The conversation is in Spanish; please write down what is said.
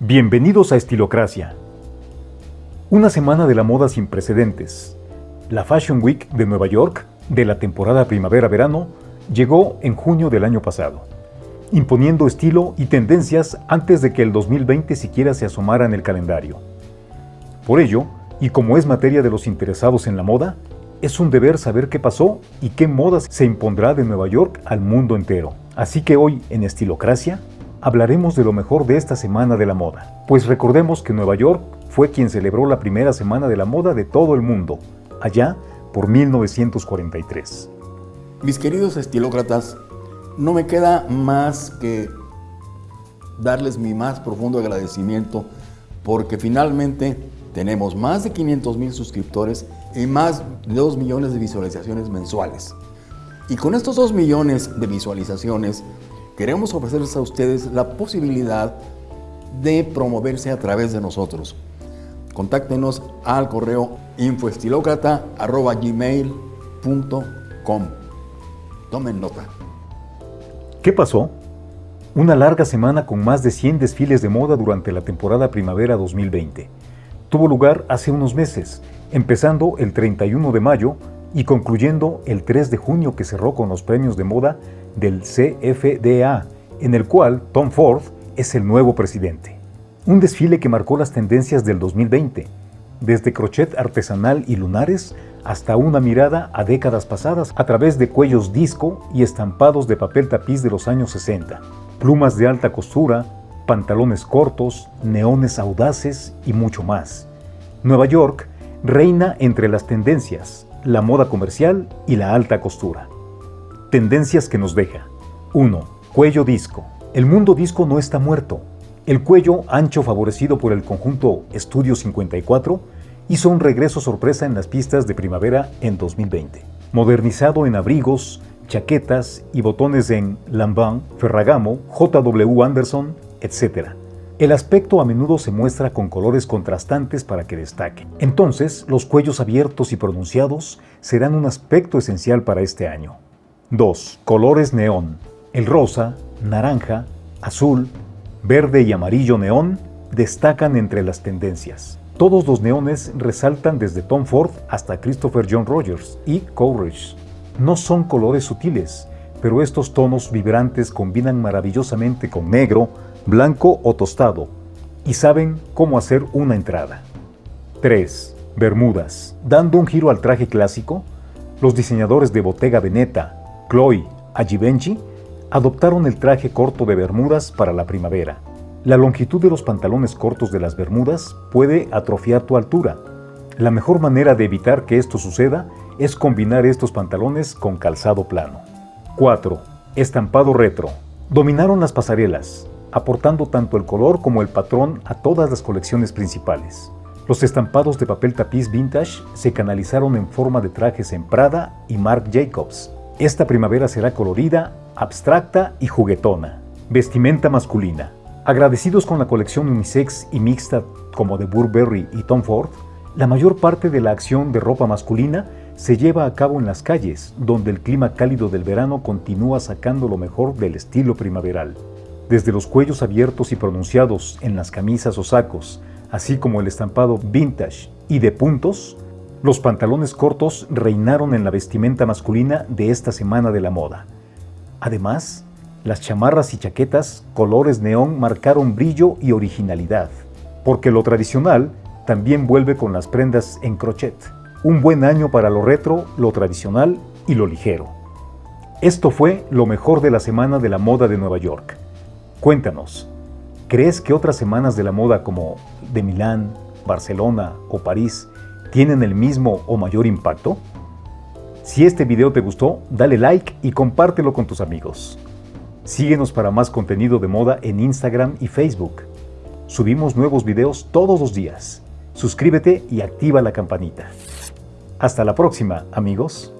Bienvenidos a Estilocracia. Una semana de la moda sin precedentes. La Fashion Week de Nueva York, de la temporada primavera-verano, llegó en junio del año pasado, imponiendo estilo y tendencias antes de que el 2020 siquiera se asomara en el calendario. Por ello, y como es materia de los interesados en la moda, es un deber saber qué pasó y qué modas se impondrá de Nueva York al mundo entero. Así que hoy, en Estilocracia, hablaremos de lo mejor de esta Semana de la Moda. Pues recordemos que Nueva York fue quien celebró la primera Semana de la Moda de todo el mundo, allá por 1943. Mis queridos estilócratas, no me queda más que darles mi más profundo agradecimiento porque finalmente tenemos más de 500 mil suscriptores y más de 2 millones de visualizaciones mensuales. Y con estos 2 millones de visualizaciones, queremos ofrecerles a ustedes la posibilidad de promoverse a través de nosotros. Contáctenos al correo infoestilocrata.gmail.com Tomen nota. ¿Qué pasó? Una larga semana con más de 100 desfiles de moda durante la temporada primavera 2020. Tuvo lugar hace unos meses, empezando el 31 de mayo y concluyendo el 3 de junio que cerró con los premios de moda del CFDA, en el cual Tom Ford es el nuevo presidente. Un desfile que marcó las tendencias del 2020, desde crochet artesanal y lunares hasta una mirada a décadas pasadas a través de cuellos disco y estampados de papel tapiz de los años 60, plumas de alta costura, pantalones cortos, neones audaces y mucho más. Nueva York reina entre las tendencias, la moda comercial y la alta costura. Tendencias que nos deja. 1. Cuello disco. El mundo disco no está muerto. El cuello ancho favorecido por el conjunto Estudio 54 hizo un regreso sorpresa en las pistas de primavera en 2020. Modernizado en abrigos, chaquetas y botones en Lambin, Ferragamo, JW Anderson, etc. El aspecto a menudo se muestra con colores contrastantes para que destaque. Entonces, los cuellos abiertos y pronunciados serán un aspecto esencial para este año. 2. Colores neón. El rosa, naranja, azul, verde y amarillo neón destacan entre las tendencias. Todos los neones resaltan desde Tom Ford hasta Christopher John Rogers y Coleridge. No son colores sutiles, pero estos tonos vibrantes combinan maravillosamente con negro, blanco o tostado, y saben cómo hacer una entrada. 3. Bermudas. Dando un giro al traje clásico, los diseñadores de Bottega Veneta, Chloe, Givenchy adoptaron el traje corto de bermudas para la primavera. La longitud de los pantalones cortos de las bermudas puede atrofiar tu altura. La mejor manera de evitar que esto suceda es combinar estos pantalones con calzado plano. 4. Estampado retro. Dominaron las pasarelas, aportando tanto el color como el patrón a todas las colecciones principales. Los estampados de papel tapiz vintage se canalizaron en forma de trajes en Prada y Marc Jacobs. Esta primavera será colorida, abstracta y juguetona. Vestimenta masculina. Agradecidos con la colección unisex y mixta como de Burberry y Tom Ford, la mayor parte de la acción de ropa masculina se lleva a cabo en las calles, donde el clima cálido del verano continúa sacando lo mejor del estilo primaveral desde los cuellos abiertos y pronunciados en las camisas o sacos, así como el estampado vintage y de puntos, los pantalones cortos reinaron en la vestimenta masculina de esta semana de la moda. Además, las chamarras y chaquetas colores neón marcaron brillo y originalidad, porque lo tradicional también vuelve con las prendas en crochet. Un buen año para lo retro, lo tradicional y lo ligero. Esto fue lo mejor de la semana de la moda de Nueva York. Cuéntanos, ¿crees que otras semanas de la moda como de Milán, Barcelona o París tienen el mismo o mayor impacto? Si este video te gustó, dale like y compártelo con tus amigos. Síguenos para más contenido de moda en Instagram y Facebook. Subimos nuevos videos todos los días. Suscríbete y activa la campanita. Hasta la próxima, amigos.